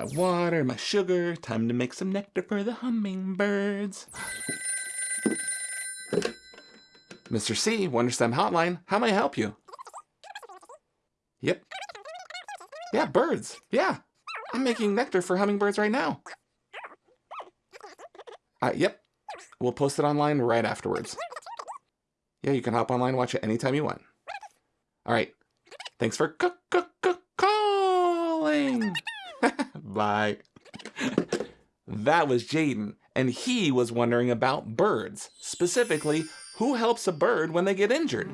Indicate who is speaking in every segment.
Speaker 1: my water, my sugar. Time to make some nectar for the hummingbirds. Mr. C, WonderStem Hotline, how may I help you? Yep. Yeah, birds. Yeah. I'm making nectar for hummingbirds right now. Uh, yep. We'll post it online right afterwards. Yeah, you can hop online watch it anytime you want. All right. Thanks for cook, cook, -c calling. Bye. that was Jaden, and he was wondering about birds. Specifically, who helps a bird when they get injured?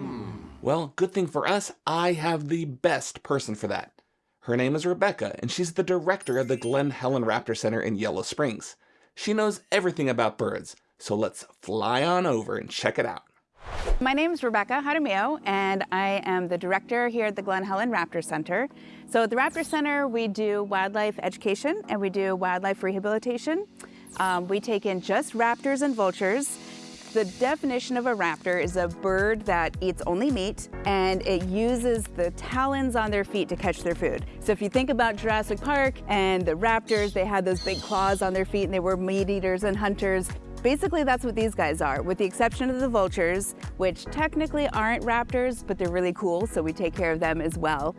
Speaker 1: Well, good thing for us, I have the best person for that. Her name is Rebecca, and she's the director of the Glen Helen Raptor Center in Yellow Springs. She knows everything about birds, so let's fly on over and check it out.
Speaker 2: My name is Rebecca Jaramillo, and I am the director here at the Glen Helen Raptor Center. So at the Raptor Center, we do wildlife education and we do wildlife rehabilitation. Um, we take in just raptors and vultures the definition of a raptor is a bird that eats only meat and it uses the talons on their feet to catch their food. So if you think about Jurassic Park and the raptors, they had those big claws on their feet and they were meat eaters and hunters. Basically, that's what these guys are, with the exception of the vultures, which technically aren't raptors, but they're really cool, so we take care of them as well.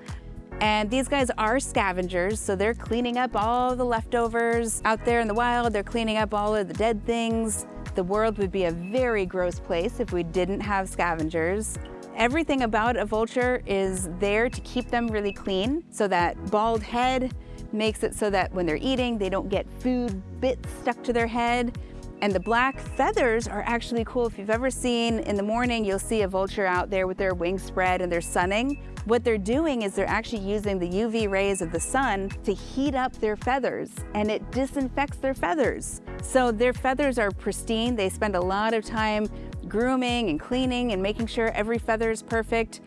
Speaker 2: And these guys are scavengers, so they're cleaning up all the leftovers out there in the wild. They're cleaning up all of the dead things. The world would be a very gross place if we didn't have scavengers. Everything about a vulture is there to keep them really clean so that bald head makes it so that when they're eating, they don't get food bits stuck to their head. And the black feathers are actually cool. If you've ever seen in the morning, you'll see a vulture out there with their wings spread and they're sunning. What they're doing is they're actually using the UV rays of the sun to heat up their feathers and it disinfects their feathers. So their feathers are pristine. They spend a lot of time grooming and cleaning and making sure every feather is perfect.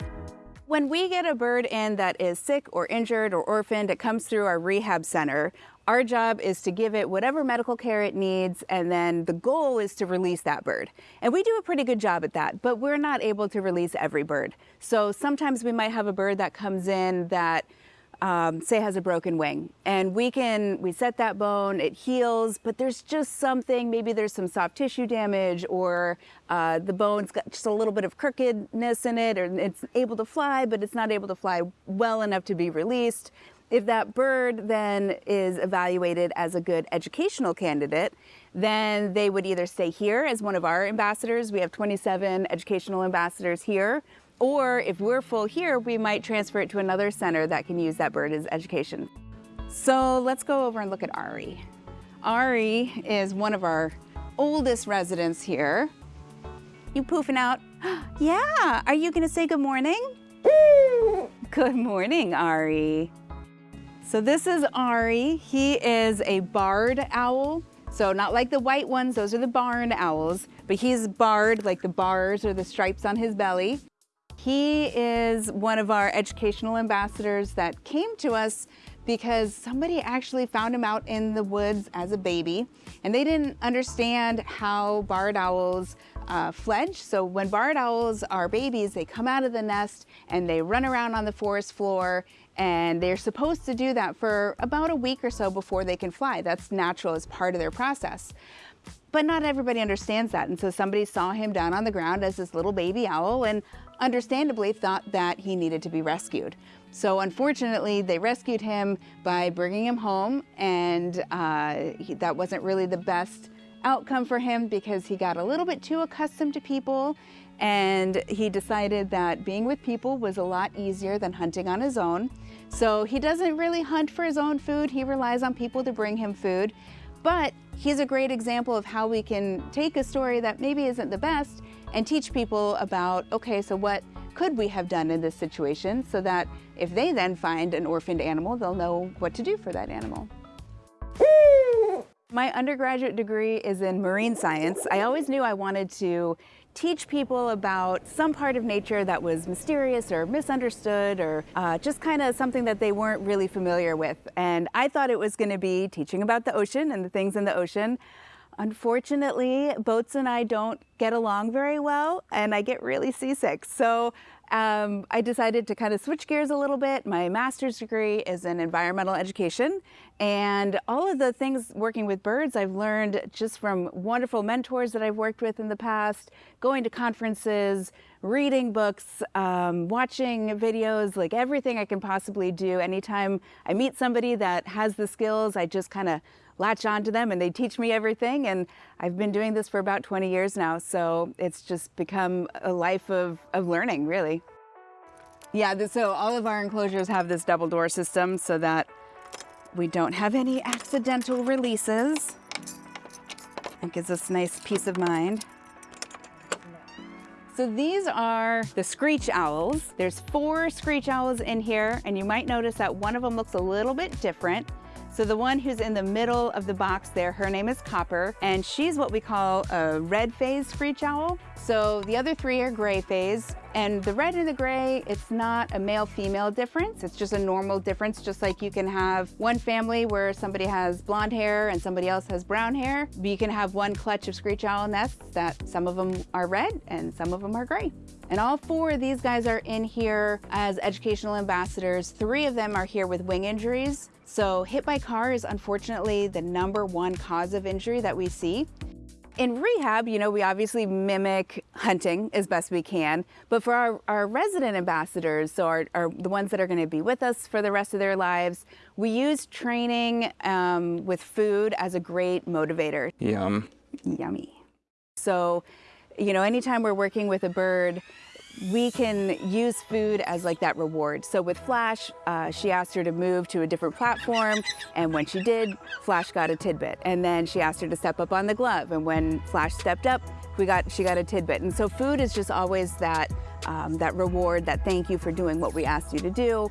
Speaker 2: When we get a bird in that is sick or injured or orphaned, it comes through our rehab center. Our job is to give it whatever medical care it needs, and then the goal is to release that bird. And we do a pretty good job at that, but we're not able to release every bird. So sometimes we might have a bird that comes in that um, say has a broken wing and we can we set that bone it heals but there's just something maybe there's some soft tissue damage or uh, the bone's got just a little bit of crookedness in it or it's able to fly but it's not able to fly well enough to be released if that bird then is evaluated as a good educational candidate, then they would either stay here as one of our ambassadors. We have 27 educational ambassadors here. Or if we're full here, we might transfer it to another center that can use that bird as education. So let's go over and look at Ari. Ari is one of our oldest residents here. You poofing out? yeah, are you gonna say good morning? good morning, Ari. So this is Ari. He is a barred owl. So not like the white ones, those are the barn owls, but he's barred like the bars or the stripes on his belly. He is one of our educational ambassadors that came to us because somebody actually found him out in the woods as a baby and they didn't understand how barred owls uh, fledge. So when barred owls are babies, they come out of the nest and they run around on the forest floor and they're supposed to do that for about a week or so before they can fly. That's natural as part of their process. But not everybody understands that. And so somebody saw him down on the ground as this little baby owl and understandably thought that he needed to be rescued. So unfortunately, they rescued him by bringing him home and uh, he, that wasn't really the best outcome for him because he got a little bit too accustomed to people and he decided that being with people was a lot easier than hunting on his own. So he doesn't really hunt for his own food. He relies on people to bring him food. But he's a great example of how we can take a story that maybe isn't the best and teach people about, okay, so what could we have done in this situation so that if they then find an orphaned animal, they'll know what to do for that animal. My undergraduate degree is in marine science. I always knew I wanted to teach people about some part of nature that was mysterious or misunderstood or uh, just kind of something that they weren't really familiar with. And I thought it was going to be teaching about the ocean and the things in the ocean. Unfortunately, boats and I don't get along very well and I get really seasick. So um, I decided to kind of switch gears a little bit. My master's degree is in environmental education and all of the things working with birds I've learned just from wonderful mentors that I've worked with in the past, going to conferences, reading books, um, watching videos, like everything I can possibly do. Anytime I meet somebody that has the skills, I just kind of latch on to them and they teach me everything. And I've been doing this for about 20 years now. So it's just become a life of, of learning, really. Yeah, so all of our enclosures have this double door system so that we don't have any accidental releases. It gives us nice peace of mind. So these are the screech owls. There's four screech owls in here, and you might notice that one of them looks a little bit different. So the one who's in the middle of the box there, her name is Copper, and she's what we call a red phase screech owl. So the other three are gray phase, and the red and the gray, it's not a male-female difference. It's just a normal difference, just like you can have one family where somebody has blonde hair and somebody else has brown hair. You can have one clutch of screech owl nests that some of them are red and some of them are gray. And all four of these guys are in here as educational ambassadors. Three of them are here with wing injuries. So hit by car is unfortunately the number one cause of injury that we see. In rehab, you know, we obviously mimic hunting as best we can, but for our, our resident ambassadors, so our, our, the ones that are gonna be with us for the rest of their lives, we use training um, with food as a great motivator.
Speaker 1: Yum.
Speaker 2: Yummy. So, you know, anytime we're working with a bird, we can use food as like that reward. So with Flash, uh, she asked her to move to a different platform, and when she did, Flash got a tidbit. And then she asked her to step up on the glove, and when Flash stepped up, we got she got a tidbit. And so food is just always that um, that reward, that thank you for doing what we asked you to do.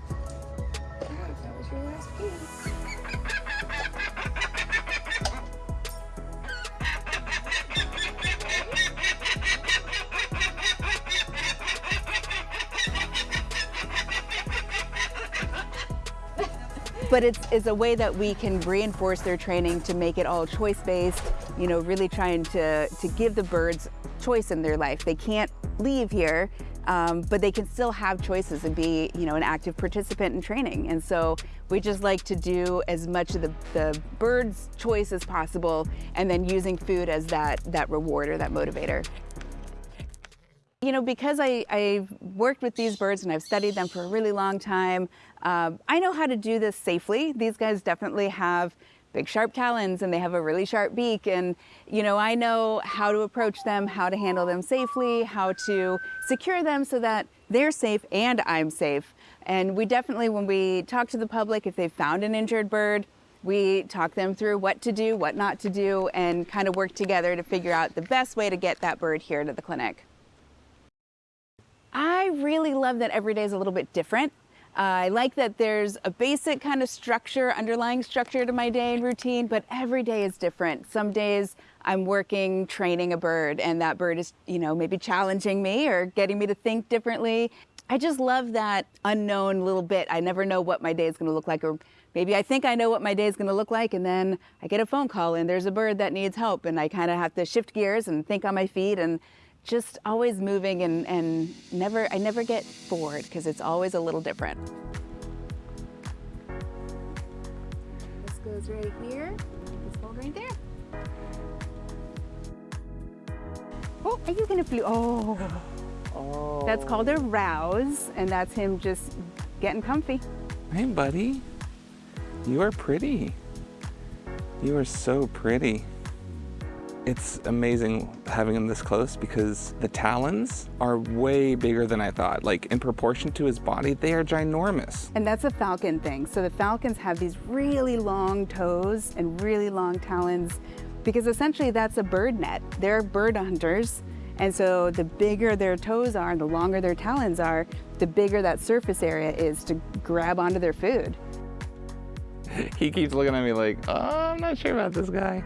Speaker 2: But it's, it's a way that we can reinforce their training to make it all choice-based, you know, really trying to, to give the birds choice in their life. They can't leave here, um, but they can still have choices and be, you know, an active participant in training. And so we just like to do as much of the, the bird's choice as possible and then using food as that, that reward or that motivator. You know, because I, I've worked with these birds and I've studied them for a really long time, uh, I know how to do this safely. These guys definitely have big sharp talons and they have a really sharp beak and you know I know how to approach them, how to handle them safely, how to secure them so that they're safe and I'm safe. And we definitely when we talk to the public if they've found an injured bird, we talk them through what to do, what not to do and kind of work together to figure out the best way to get that bird here to the clinic. I really love that every day is a little bit different. Uh, I like that there's a basic kind of structure, underlying structure to my day and routine, but every day is different. Some days I'm working training a bird and that bird is, you know, maybe challenging me or getting me to think differently. I just love that unknown little bit. I never know what my day is going to look like or maybe I think I know what my day is going to look like and then I get a phone call and there's a bird that needs help and I kind of have to shift gears and think on my feet and just always moving and, and never, I never get bored because it's always a little different. This goes right here, this hold right there. Oh, are you gonna flew? Oh. oh. That's called a rouse, and that's him just getting comfy.
Speaker 1: Hey, buddy. You are pretty. You are so pretty. It's amazing having him this close because the talons are way bigger than I thought. Like in proportion to his body, they are ginormous.
Speaker 2: And that's a falcon thing. So the falcons have these really long toes and really long talons because essentially that's a bird net. They're bird hunters. And so the bigger their toes are, the longer their talons are, the bigger that surface area is to grab onto their food.
Speaker 1: he keeps looking at me like, oh, I'm not sure about this guy.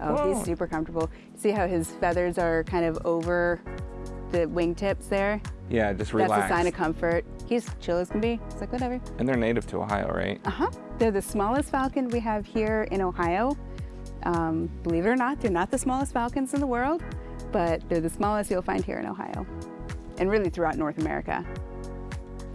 Speaker 2: Oh, Whoa. he's super comfortable. See how his feathers are kind of over the wingtips there?
Speaker 1: Yeah, just relax.
Speaker 2: That's a sign of comfort. He's chill as can be. It's like, whatever.
Speaker 1: And they're native to Ohio, right?
Speaker 2: Uh-huh. They're the smallest falcon we have here in Ohio. Um, believe it or not, they're not the smallest falcons in the world, but they're the smallest you'll find here in Ohio and really throughout North America.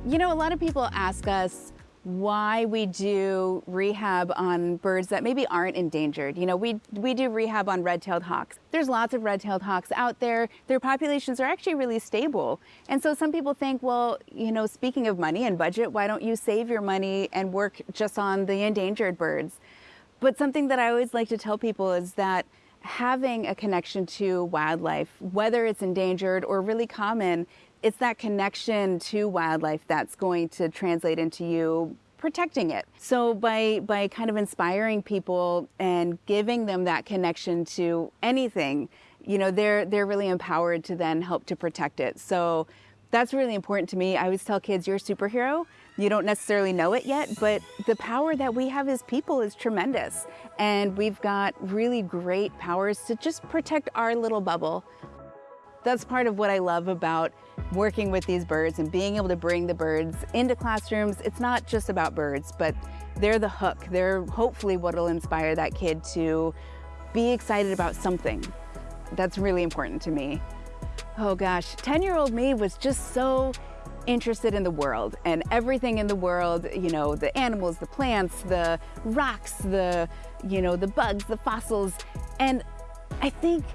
Speaker 2: You know, a lot of people ask us why we do rehab on birds that maybe aren't endangered. You know, we, we do rehab on red-tailed hawks. There's lots of red-tailed hawks out there. Their populations are actually really stable. And so some people think, well, you know, speaking of money and budget, why don't you save your money and work just on the endangered birds? But something that I always like to tell people is that having a connection to wildlife, whether it's endangered or really common, it's that connection to wildlife that's going to translate into you protecting it. So by, by kind of inspiring people and giving them that connection to anything, you know, they're, they're really empowered to then help to protect it. So that's really important to me. I always tell kids, you're a superhero. You don't necessarily know it yet, but the power that we have as people is tremendous. And we've got really great powers to just protect our little bubble. That's part of what I love about working with these birds and being able to bring the birds into classrooms. It's not just about birds, but they're the hook. They're hopefully what will inspire that kid to be excited about something. That's really important to me. Oh gosh, 10-year-old me was just so interested in the world and everything in the world, you know, the animals, the plants, the rocks, the, you know, the bugs, the fossils. And I think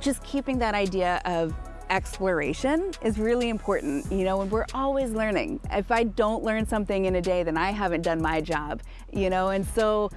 Speaker 2: just keeping that idea of exploration is really important, you know, and we're always learning. If I don't learn something in a day, then I haven't done my job, you know, and so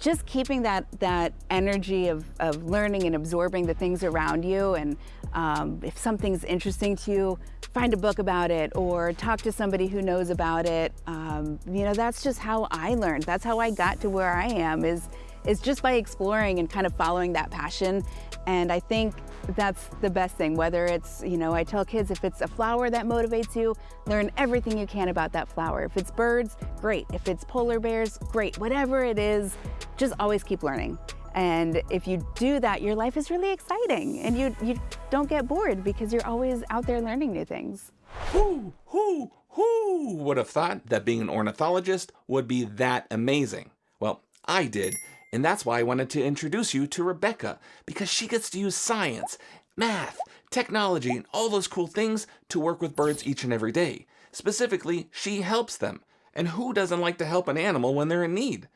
Speaker 2: just keeping that, that energy of, of learning and absorbing the things around you and um, if something's interesting to you, find a book about it or talk to somebody who knows about it. Um, you know, that's just how I learned. That's how I got to where I am is, is just by exploring and kind of following that passion. And I think that's the best thing, whether it's, you know, I tell kids if it's a flower that motivates you, learn everything you can about that flower. If it's birds, great. If it's polar bears, great. Whatever it is, just always keep learning. And if you do that, your life is really exciting and you, you don't get bored because you're always out there learning new things.
Speaker 1: Who, who, who would have thought that being an ornithologist would be that amazing? Well, I did, and that's why I wanted to introduce you to Rebecca, because she gets to use science, math, technology, and all those cool things to work with birds each and every day. Specifically, she helps them. And who doesn't like to help an animal when they're in need?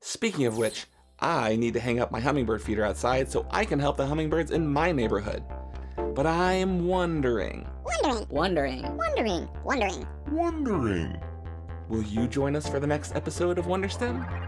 Speaker 1: Speaking of which, I need to hang up my hummingbird feeder outside so I can help the hummingbirds in my neighborhood. But I'm wondering...
Speaker 3: Wondering.
Speaker 4: Wondering.
Speaker 3: Wondering. Wondering.
Speaker 1: Wondering... Will you join us for the next episode of Wonderstem?